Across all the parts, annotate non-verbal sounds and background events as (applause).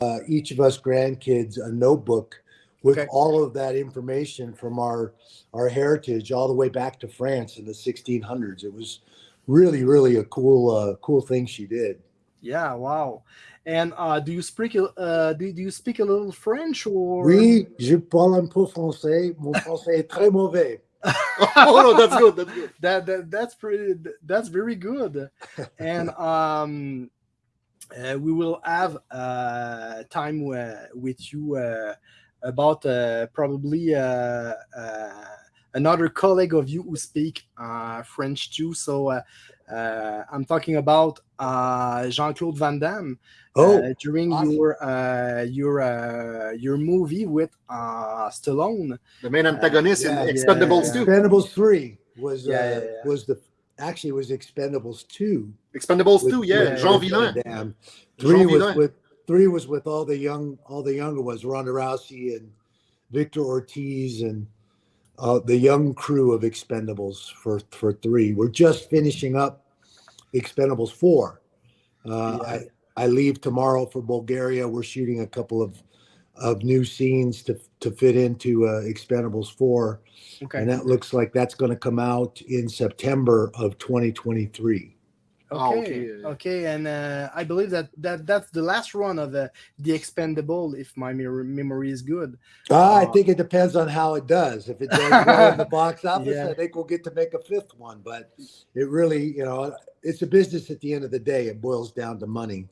uh, each of us grandkids a notebook with Okay. all of that information from our our heritage all the way back to France in the 1600s. It was really, really a cool, uh, cool thing she did. Yeah, wow. And uh, do you speak uh, do, do you speak a little French or? Oui, je parle un peu français. Mon français est très mauvais. (laughs) oh no, that's good. That's good. that, that that's pretty that's very good and um uh, we will have uh time uh, with you uh, about uh, probably uh, uh, another colleague of you who speak uh, french too so uh, uh, i'm talking about uh, jean-claude van damme Oh, uh, during awesome. your uh, your uh, your movie with uh, Stallone. The main antagonist yeah, in yeah, Expendables yeah. 2. Expendables 3 was, Yeah, uh, yeah, yeah. was the, actually it was Expendables 2. Expendables with- 2, yeah. Jean Villain. Damme. Three was with three was with all the young all the younger ones, Ronda Rousey and Victor Ortiz and uh, the young crew of Expendables for for three. We're just finishing up Expendables four. Uh, Yeah. I I leave tomorrow for Bulgaria. We're shooting a couple of of new scenes to to fit into uh, Expendables four, Okay. and that looks like that's going to come out in September of 2023. Ah, Okay, okay. okay, and uh, I believe that, that that's the last run of uh, the Expendable, if my mir- memory is good. Uh, I think it depends on how it does. If it does (laughs) well in the box office, Yeah. I think we'll get to make a fifth one. But it really, you know, it's a business at the end of the day. It boils down to money.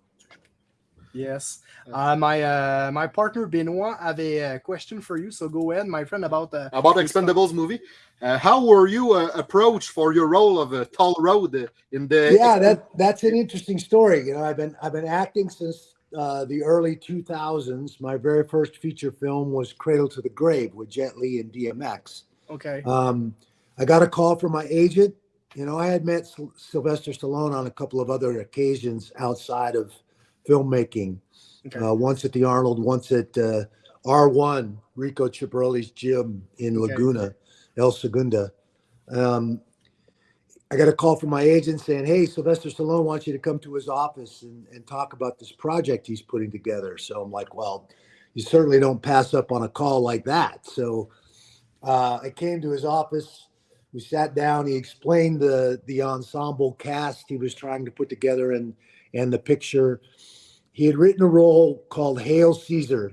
Yes, uh, my uh, my partner Benoit have a uh, question for you, so go ahead, my friend, about uh, About Expendables movie. Uh, how were you uh, approached for your role of uh, Toll Road in the yeah, that that's an interesting story. You know, I've been I've been acting since uh, the early 2000s. My very first feature film was Cradle to the Grave with Jet Li and DMX. okay, Um, I got a call from my agent. You know, I had met Sylvester Stallone on a couple of other occasions outside of filmmaking. okay, Uh, once at the Arnold, once at uh, R1, Rico Chiapparelli's gym in Okay. Laguna, El Segundo. Um, I got a call from my agent saying, Hey, Sylvester Stallone wants you to come to his office and, and talk about this project he's putting together. So I'm like, Well, you certainly don't pass up on a call like that. So uh, I came to his office. We sat down. He explained the the ensemble cast he was trying to put together and and the picture. He had written a role called Hail Caesar,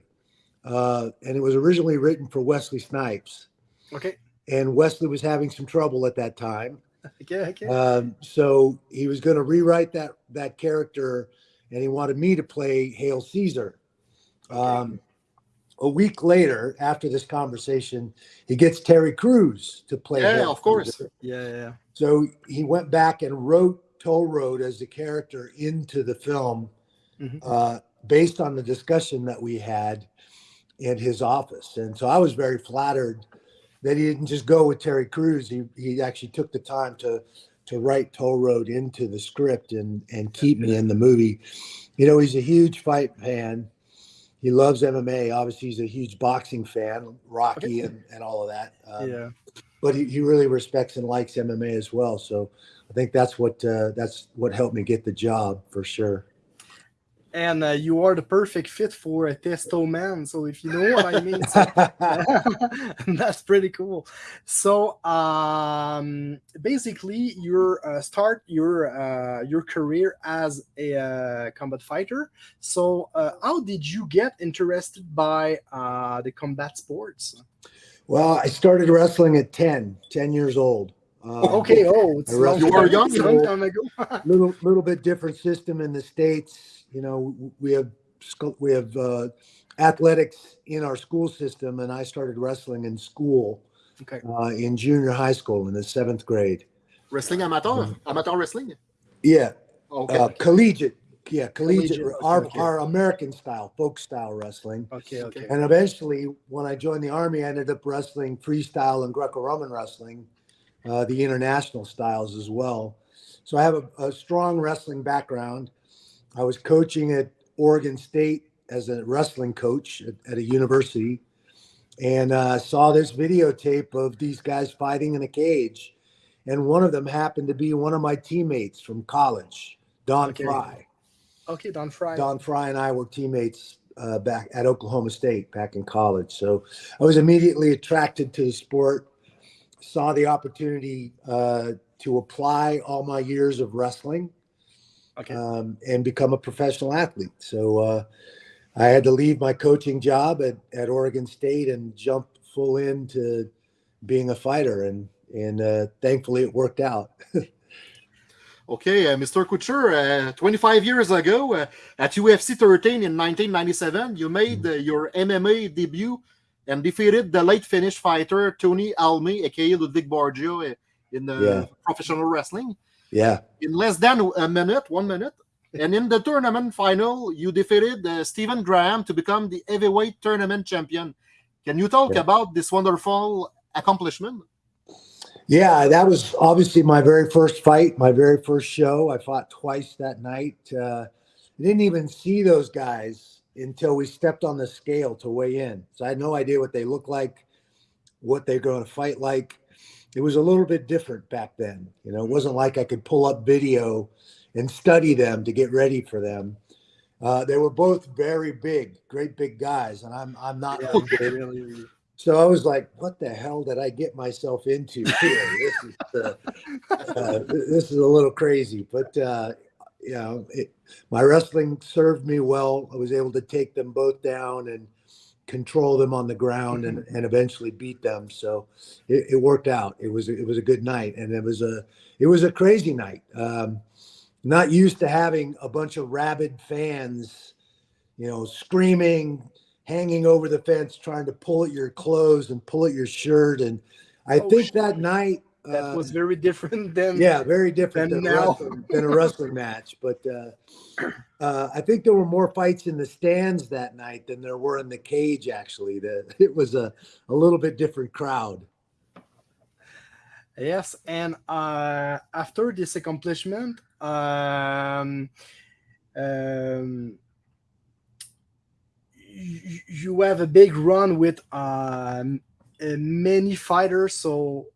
uh, and it was originally written for Wesley Snipes. okay, And Wesley was having some trouble at that time, (laughs) okay, okay, um, so he was going to rewrite that that character, and he wanted me to play Hail Caesar. Um, a week later, after this conversation, he gets Terry Crews to play. Yeah, Hail of course. Caesar. yeah, yeah, So he went back and wrote Toll Road as the character into the film, Mhm. uh, based on the discussion that we had in his office. And so I was very flattered that he didn't just go with Terry Crews. He he actually took the time to to write Toll Road into the script and and keep me in the movie. You know, he's a huge fight fan. He loves MMA. Obviously, he's a huge boxing fan, Rocky (laughs) and, and all of that. Um, yeah. but he, he really respects and likes MMA as well. So I think that's what uh, that's what helped me get the job for sure. And uh, you are the perfect fit for a testo man. So if you know what I mean, so- (laughs) (laughs) that's pretty cool. So um, basically, your uh, start your uh, your career as a uh, combat fighter. So uh, how did you get interested by uh, the combat sports? well, I started wrestling at 10, 10 years old. Um, Okay, oh, it's I wrestled long You were young, it's a long know. time ago. (laughs) little little bit different system in the states. You know, we have we have uh, athletics in our school system, and I started wrestling in school okay, uh, in junior high school in the seventh grade. wrestling amateur? Amateur wrestling? Yeah, Okay. uh, collegiate. Yeah, collegiate. Collegiate, our okay. our American style, folk style wrestling. okay, okay. And eventually, when I joined the army, I ended up wrestling freestyle and Greco-Roman wrestling, uh, the international styles as well. So I have a, a strong wrestling background. I was coaching at Oregon State as a wrestling coach at, at a university, and uh, saw this videotape of these guys fighting in a cage, and one of them happened to be one of my teammates from college, Don Okay. Frye. Okay, Don Frye. Don Frye and I were teammates uh, back at Oklahoma State back in college. So I was immediately attracted to the sport. Saw the opportunity uh, to apply all my years of wrestling Okay. um, and become a professional athlete. So uh, I had to leave my coaching job at, at Oregon State and jump full into being a fighter, and and uh, thankfully it worked out. (laughs) Okay, uh, Mr. Couture, uh, 25 years ago uh, at UFC 13 in 1997, you made uh, your MMA debut and defeated the late Finnish fighter Tony Halme, aka Ludvig Borga, uh, in uh, Yeah. professional wrestling. Yeah, In less than a minute, one minute, and in the tournament final, you defeated uh, Steven Graham to become the heavyweight tournament champion. Can you talk Yeah. about this wonderful accomplishment? yeah. That was obviously my very first fight, my very first show. I fought twice that night. Uh, I didn't even see those guys until we stepped on the scale to weigh in. So I had no idea what they look like, what they're going to fight like. It was a little bit different back then. You know, it wasn't like I could pull up video and study them to get ready for them. Uh, they were both very big, great big guys, and I'm I'm not. Yeah, one big. really- So I was like, "What the hell did I get myself into? This is uh, uh, this is a little crazy." But uh, you know, it, my wrestling served me well. I was able to take them both down and control them on the ground and, and eventually beat them. So it, it worked out. It was it was a good night, and it was a it was a crazy night. Um, not used to having a bunch of rabid fans, you know, screaming, hanging over the fence, trying to pull at your clothes and pull at your shirt. And I Oh, think shit. that night, that uh, was very different than yeah, very different than than, a now. wrestling, than a wrestling match. But uh, uh, I think there were more fights in the stands that night than there were in the cage. Actually, that (laughs) it was a, a little bit different crowd. Yes, and uh, after this accomplishment, um, um, you, have a big run with um, uh, many fighters. So,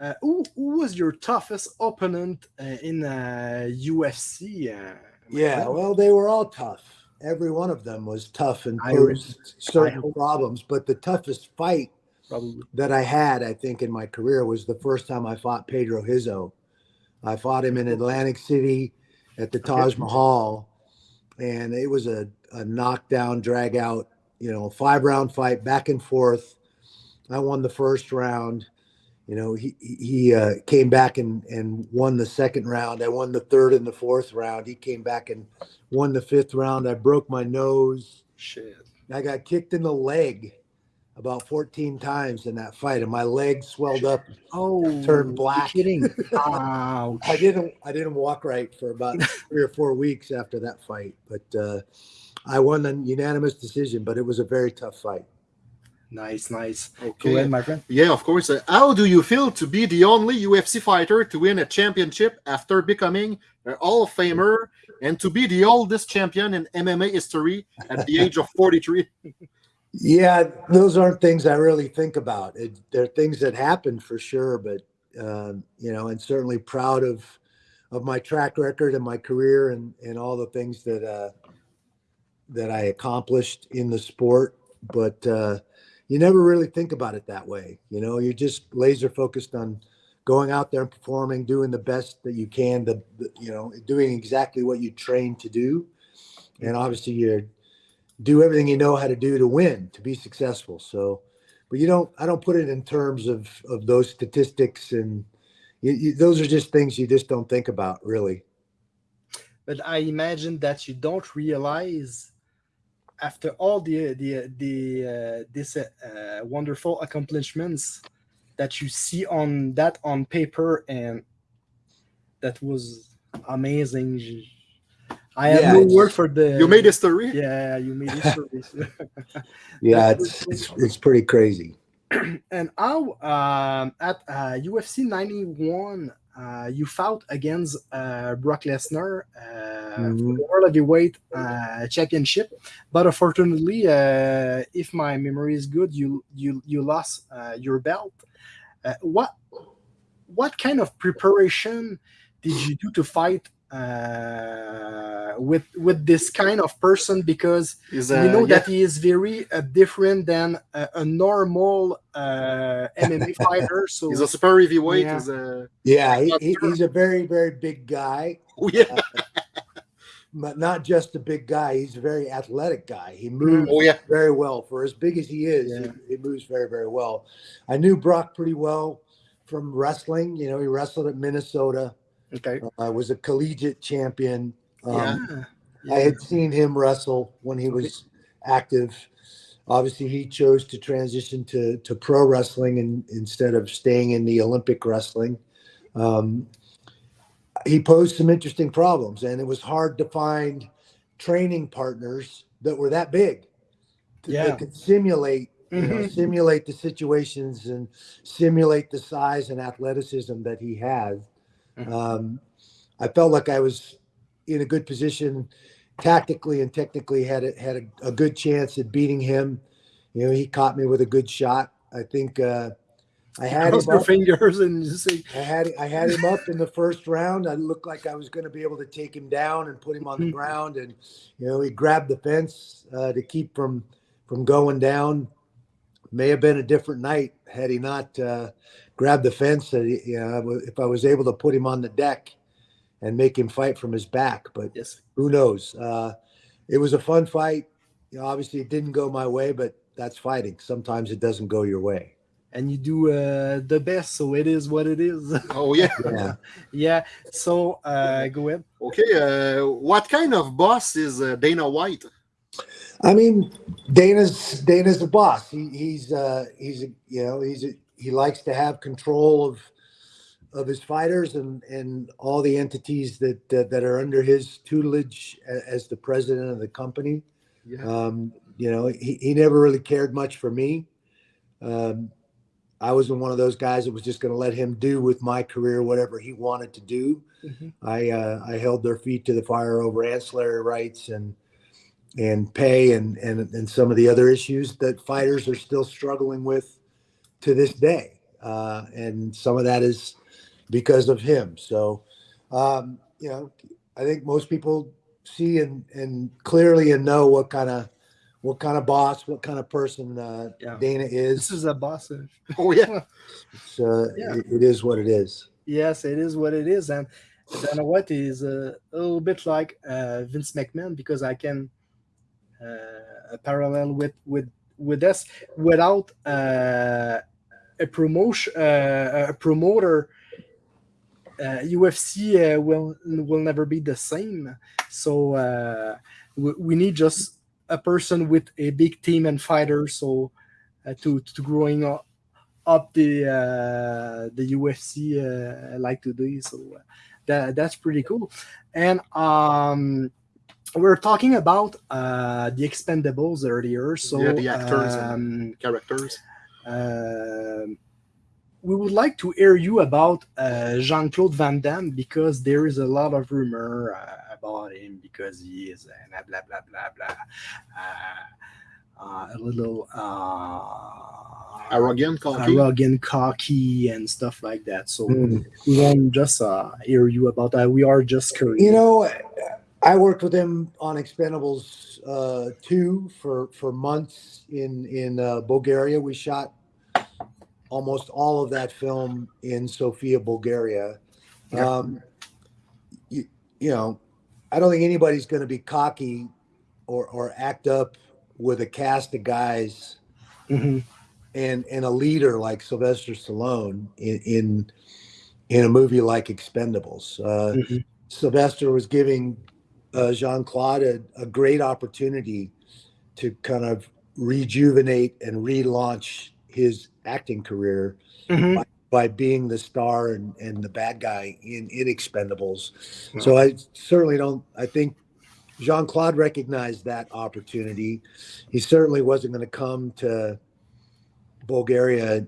uh, who, who was your toughest opponent uh, in uh, UFC? Yeah, well, they were all tough. Every one of them was tough and posed certain problems. But the toughest fight probably. that I had, I think, in my career was the first time I fought Pedro Rizzo. I fought him in Atlantic City at the Taj Mahal, and it was a, a knockdown, drag out, you know, five round fight back and forth. I won the first round. You know, he he uh, came back and and won the second round. I won the third and the fourth round. He came back and won the fifth round. I broke my nose. Shit. I got kicked in the leg about 14 times in that fight, and my leg swelled up. Oh, Turned black. Kidding. (laughs) Ouch. I didn't I didn't walk right for about (laughs) three or four weeks after that fight, but uh, I won a unanimous decision. But it was a very tough fight. Nice, nice. Go Okay. ahead, my friend. Yeah, of course. Uh, how do you feel to be the only UFC fighter to win a championship after becoming a Hall of Famer and to be the oldest champion in MMA history at the age of 43? (laughs) Yeah, those aren't things I really think about. It, they're things that happen for sure, but um, you know, and certainly proud of of my track record and my career and and all the things that uh, that I accomplished in the sport. But uh, you never really think about it that way. You know, you're just laser focused on going out there and performing, doing the best that you can. The, the you know, doing exactly what you trained to do, and obviously you're do everything you know how to do to win to be successful so but you don't i don't put it in terms of of those statistics and you, you, those are just things you just don't think about really but I imagine that you don't realize after all the the the uh, this uh, uh, wonderful accomplishments that you see on that on paper and that was amazing. I have Yeah, no word for the You made history? yeah you made history. (laughs) (laughs) yeah it's it's it's pretty crazy (clears throat) and how um, at uh, UFC 91 uh, you fought against uh, Brock Lesnar uh, for Mhm. the World Heavyweight uh, Championship, but unfortunately, uh, if my memory is good, you you you lost uh, your belt. Uh, what what kind of preparation did you do to fight uh, with with this kind of person because Is, we uh, know yeah, that he is very uh, different than a, a normal uh, MMA (laughs) fighter. So he's a super heavyweight. Yeah. He's a Yeah, he, Not he- sure. he's a very, very big guy, oh, (laughs) yeah. but not just a big guy. He's a very athletic guy. He moves Oh yeah. very well for as big as he is. Yeah. He, he moves very, very well. I knew Brock pretty well from wrestling. You know, he wrestled at Minnesota. Okay. uh, was a collegiate champion. Um, Yeah. I had seen him wrestle when he was active. Obviously, he chose to transition to, to pro wrestling and, instead of staying in the Olympic wrestling. Um, he posed some interesting problems, and it was hard to find training partners that were that big to, Yeah. that could simulate you know, Mhm. simulate the situations and simulate the size and athleticism that he had. Mhm. Um, I felt like I was in a good position tactically and technically had a, had a, a good chance at beating him. You know, he caught me with a good shot. I think uh, I had Cross him your up. fingers and you say, I had I had him up in the first round. I looked like I was going to be able to take him down and put him on the Mhm. ground, and you know he grabbed the fence uh, to keep from from going down. May have been a different night had he not uh, grabbed the fence. That he, you know, if I was able to put him on the deck and make him fight from his back, but yes. who knows? Uh, it was a fun fight. You know, obviously, it didn't go my way, but that's fighting. Sometimes it doesn't go your way. And you do uh, the best, so it is what it is. (laughs) Oh yeah. Yeah. yeah. So uh, go ahead. Okay. Uh, what kind of boss is uh, Dana White? I mean, Dana's Dana's the boss. He, he's uh, he's a, you know he's a, he likes to have control of of his fighters and and all the entities that that, that are under his tutelage as the president of the company. Yeah. Um, you know, he, he never really cared much for me. Um, I wasn't one of those guys that was just going to let him do with my career whatever he wanted to do. Mhm. I uh, I held their feet to the fire over ancillary rights and and pay and and and some of the other issues that fighters are still struggling with to this day. Uh, and some of that is because of him. So, um, you know, I think most people see and and clearly and know what kind of what kind of boss, what kind of person uh, Yeah. Dana is. This is. is a boss. (laughs) Oh yeah. (laughs) It's, uh, Yeah. it- it is what it is. Yes, it is what it is, and Dana White is uh, a little bit like uh, Vince McMahon because I can uh, parallel with with with us without uh, a promotion uh, a promoter. Uh, UFC uh, will will never be the same. So uh, we, we need just a person with a big team and fighters. So uh, to to growing up up the uh, the UFC uh, like today. So that that's pretty cool. And um, we're talking about uh, the Expendables earlier. So Yeah, the actors and- um, Characters. Um, we would like to hear you about uh, Jean Claude Van Damme because there is a lot of rumor uh, about him because he is uh, blah blah blah blah blah, uh, uh, a little uh, Arrogant, cocky. arrogant, cocky, and stuff like that. So Mm. we want just uh, hear you about that. We are just curious. You know, I worked with him on Expendables uh, two for for months in in uh, Bulgaria. We shot almost all of that film in Sofia, Bulgaria. Yeah. Um, you, you know, I don't think anybody's going to be cocky or or act up with a cast of guys Mhm. and and a leader like Sylvester Stallone in in, in a movie like Expendables. Uh, Mhm. Sylvester was giving uh, Jean Claude a, a great opportunity to kind of rejuvenate and relaunch his acting career Mhm. by being the star and, and the bad guy in, in Expendables. So I certainly don't, I think Jean Claude recognized that opportunity. He certainly wasn't going to come to Bulgaria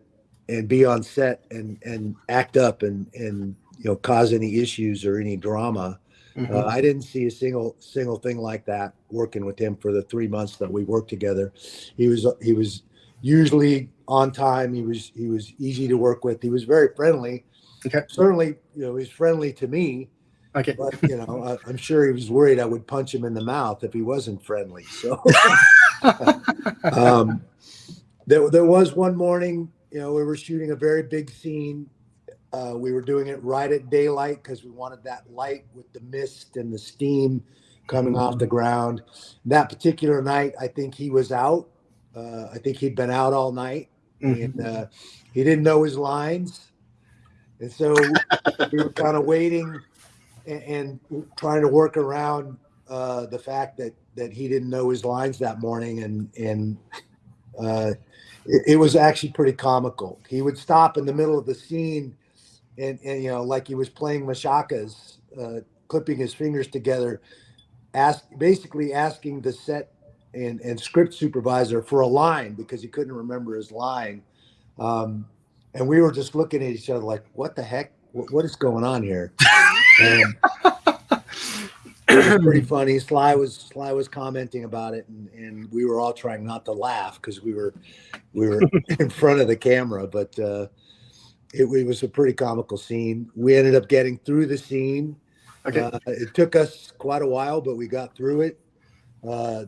and be on set and, and act up and, and, you know, cause any issues or any drama. Mhm. Uh, I didn't see a single single thing like that working with him for the three months that we worked together. He was he was usually on time. He was he was easy to work with. He was very friendly. Okay. Certainly, you know, he's friendly to me. Okay. but you know, I, I'm sure he was worried I would punch him in the mouth if he wasn't friendly. So, (laughs) um, there, there was one morning, you know, we were shooting a very big scene. Uh, we were doing it right at daylight because we wanted that light with the mist and the steam coming off the ground. That particular night, I think he was out. Uh, I think he'd been out all night Mhm. and uh, he didn't know his lines. And so we were kind of waiting and, and trying to work around uh, the fact that that he didn't know his lines that morning, and and uh, it, it was actually pretty comical. He would stop in the middle of the scene, and and you know, like he was playing machakas, uh, clipping his fingers together, ask basically asking the set and and script supervisor for a line because he couldn't remember his line. Um, and we were just looking at each other like, "What the heck? What, what is going on here?" And it was pretty (coughs) funny. Sly was Sly was commenting about it, and, and we were all trying not to laugh because we were we were (laughs) in front of the camera. But uh, it, it was a pretty comical scene. We ended up getting through the scene. Okay. Uh, it took us quite a while, but we got through it. Uh,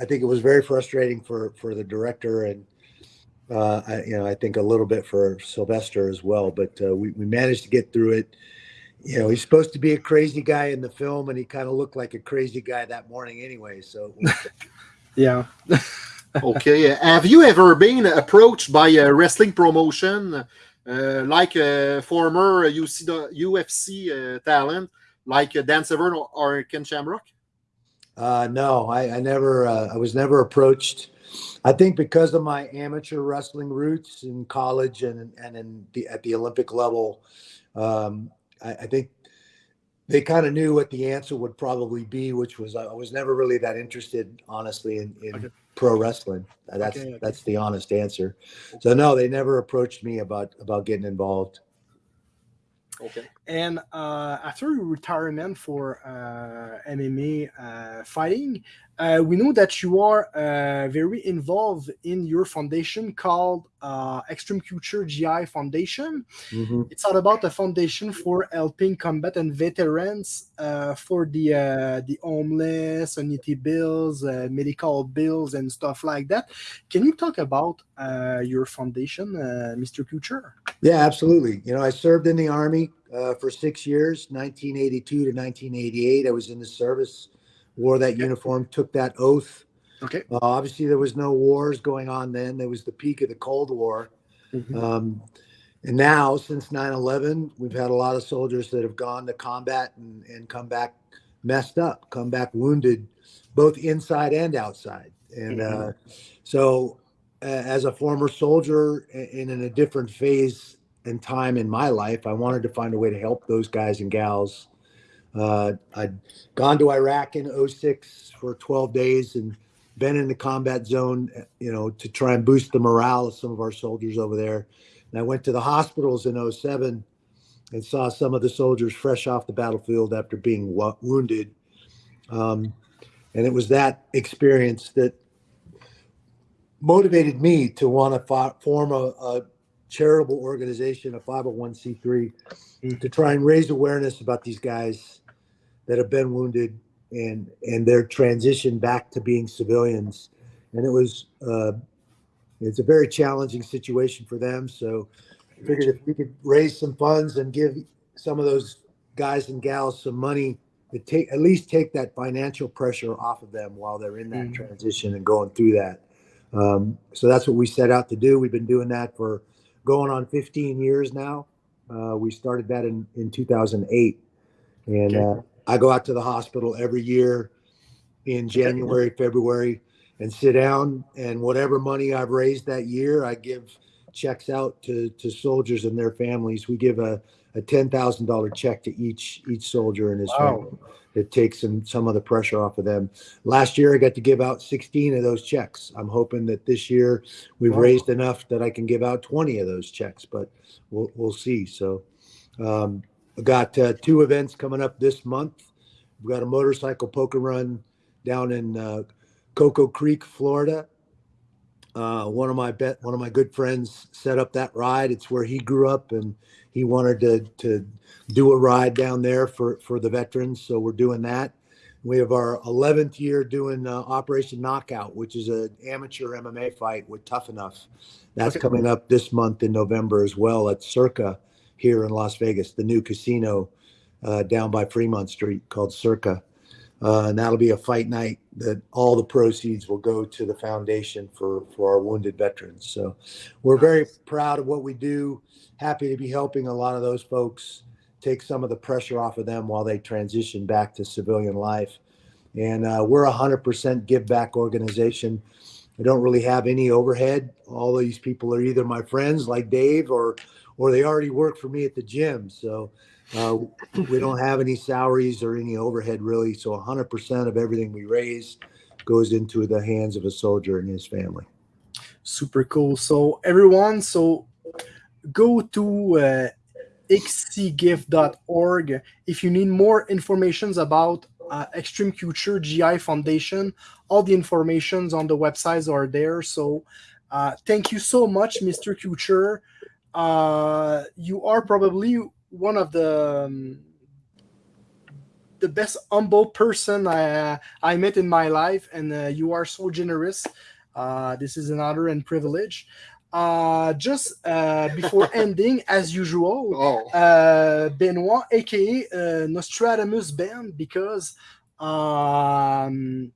I think it was very frustrating for for the director and uh, I, you know I think a little bit for Sylvester as well. But uh, we we managed to get through it. You know, he's supposed to be a crazy guy in the film, and he kind of looked like a crazy guy that morning anyway. So (laughs) Yeah. okay. have you ever been approached by a wrestling promotion, uh, like a former UC, UFC uh, talent, like uh, Dan Severn or, or Ken Shamrock? Uh, no, I, I never, uh, I was never approached. I think because of my amateur wrestling roots in college and and in the, at the Olympic level, um, I, I think they kind of knew what the answer would probably be, which was I was never really that interested, honestly, in, in Okay. Pro wrestling. That's Okay, okay. that's the honest answer. So no, they never approached me about about getting involved. Okay. And uh, after retirement for uh, MMA uh, fighting, uh, we know that you are uh, very involved in your foundation called uh, Extreme Couture GI Foundation. Mhm. It's all about a foundation for helping combat and veterans uh, for the uh, the homeless, annuity bills, uh, medical bills, and stuff like that. Can you talk about uh, your foundation, uh, Mr. Couture? Yeah, absolutely. You know, I served in the Army uh, for six years, 1982 to 1988. I was in the service, wore that uniform, took that oath. Okay. Uh, obviously, there was no wars going on then. There was the peak of the Cold War. Mhm. Um, and now, since 9 11, we've had a lot of soldiers that have gone to combat and, and come back messed up, come back wounded, both inside and outside. And uh, so, uh, as a former soldier and in a different phase and time in my life, I wanted to find a way to help those guys and gals. Uh, I'd gone to Iraq in 06 for 12 days and been in the combat zone, you know, to try and boost the morale of some of our soldiers over there. And I went to the hospitals in 07 and saw some of the soldiers fresh off the battlefield after being wo- wounded. Um, and it was that experience that motivated me to want to fo- form a, a charitable organization, a 501c3, to try and raise awareness about these guys that have been wounded and and their transition back to being civilians. And it was uh, it's a very challenging situation for them. So I figured if we could raise some funds and give some of those guys and gals some money to take at least take that financial pressure off of them while they're in that Mhm. transition and going through that. Um, so that's what we set out to do. We've been doing that for going on 15 years now. Uh, we started that in, in 2008. And Okay. uh, I go out to the hospital every year in January, February, and sit down. And whatever money I've raised that year, I give checks out to, to soldiers and their families. We give a, a $10,000 check to each each soldier and his Wow. family. It takes some some of the pressure off of them. Last year, I got to give out 16 of those checks. I'm hoping that this year we've Wow. raised enough that I can give out 20 of those checks, but we'll we'll see. So, um, I got uh, two events coming up this month. We've got a motorcycle poker run down in uh, Cocoa Creek, Florida, Uh, one of my bet, one of my good friends set up that ride. It's where he grew up, and he wanted to to do a ride down there for for the veterans. So we're doing that. We have our 11th year doing uh, Operation Knockout, which is an amateur MMA fight with Tuff-N-Uff. That's Okay. coming up this month in November as well at Circa here in Las Vegas, the new casino uh, down by Fremont Street called Circa. Uh, and that'll be a fight night that all the proceeds will go to the foundation for, for our wounded veterans. So we're very proud of what we do. Happy to be helping a lot of those folks take some of the pressure off of them while they transition back to civilian life. And uh, we're a 100% give back organization. I don't really have any overhead. All these people are either my friends like Dave or or they already work for me at the gym. So uh, we don't have any salaries or any overhead really. So 100% of everything we raise goes into the hands of a soldier and his family. Super cool. So everyone, so go to uh, xcgif.org if you need more informations about uh, Extreme Couture GI Foundation. All the informations on the websites are there. So uh, thank you so much, Mr. Couture. Uh, you are probably one of the um, the best humble person I I met in my life, and uh, you are so generous. Uh, this is an honor and privilege. Uh, just uh, before (laughs) ending, as usual, Oh, uh, Benoit, aka uh, Nostradamus Ben, because um,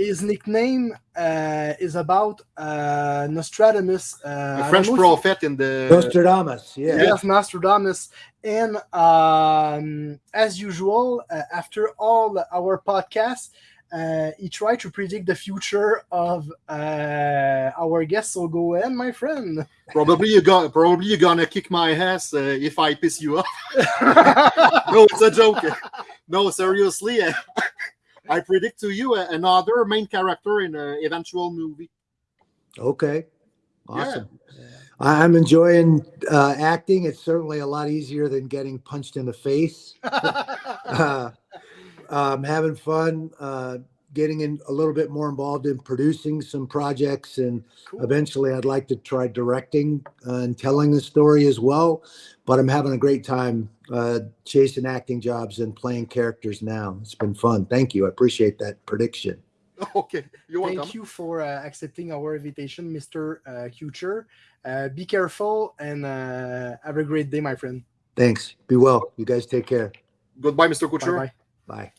his nickname uh, is about uh, Nostradamus. Uh, I a French prophet in the. Nostradamus, yeah. Yes, Nostradamus. And um, as usual, uh, after all our podcasts, uh, he tried to predict the future of uh, our guest. So go ahead, my friend. Probably you got. Probably you're gonna kick my ass uh, if I piss you off. (laughs) no, it's a joke. No, seriously. (laughs) I predict to you another main character in an eventual movie. Okay. Awesome. I- I'm enjoying uh, acting. It's certainly a lot easier than getting punched in the face. (laughs) uh, I'm having fun uh, getting in a little bit more involved in producing some projects, and Cool. eventually, I'd like to try directing uh, and telling the story as well. But I'm having a great time uh, chasing acting jobs and playing characters now. It's been fun. Thank you. I appreciate that prediction. (laughs) Okay, you're welcome. Thank you for uh, accepting our invitation, Mr. Uh, Couture. Uh, be careful and uh, have a great day, my friend. Thanks. Be well. You guys take care. Goodbye, Mr. Bye bye. Bye.